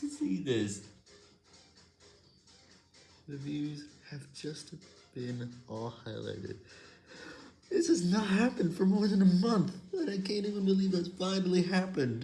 to see this. The views have just been all highlighted. This has not happened for more than a month, and I can't even believe that's finally happened.